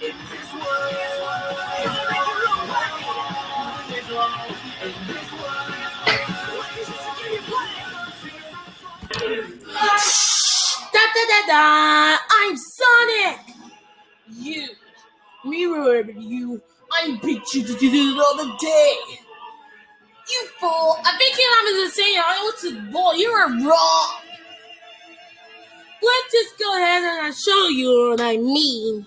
Da, da, da, da. I'm Sonic! You, mirror you, I beat you to do the other day! You fool! I think your mom is insane. I want to ball. You are wrong. Let's just go ahead and I'll show you what I mean.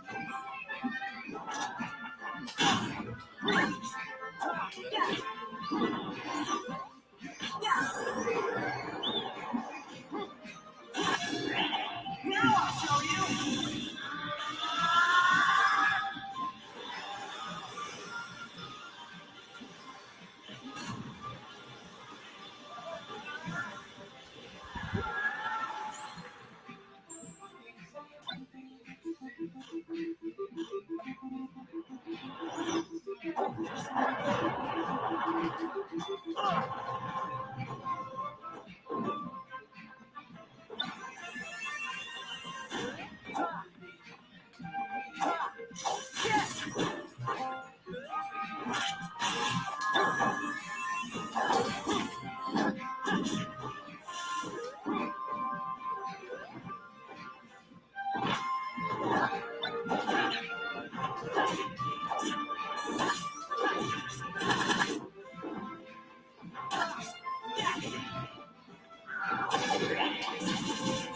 あ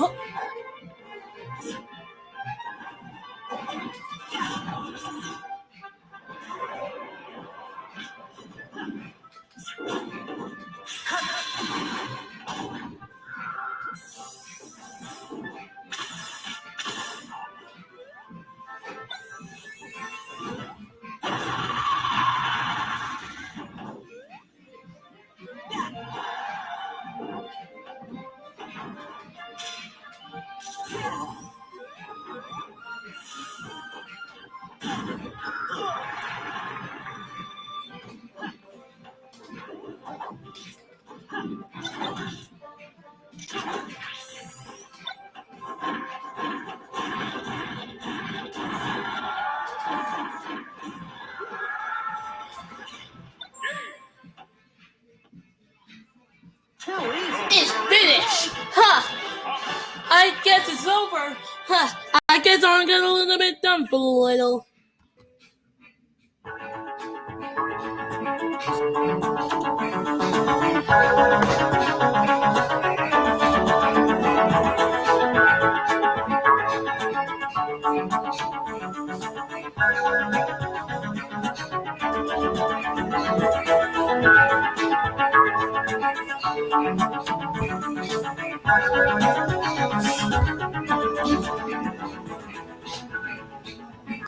っ。It's finished. Huh. I guess it's over. Huh. I guess I'm getting a little bit done for a little.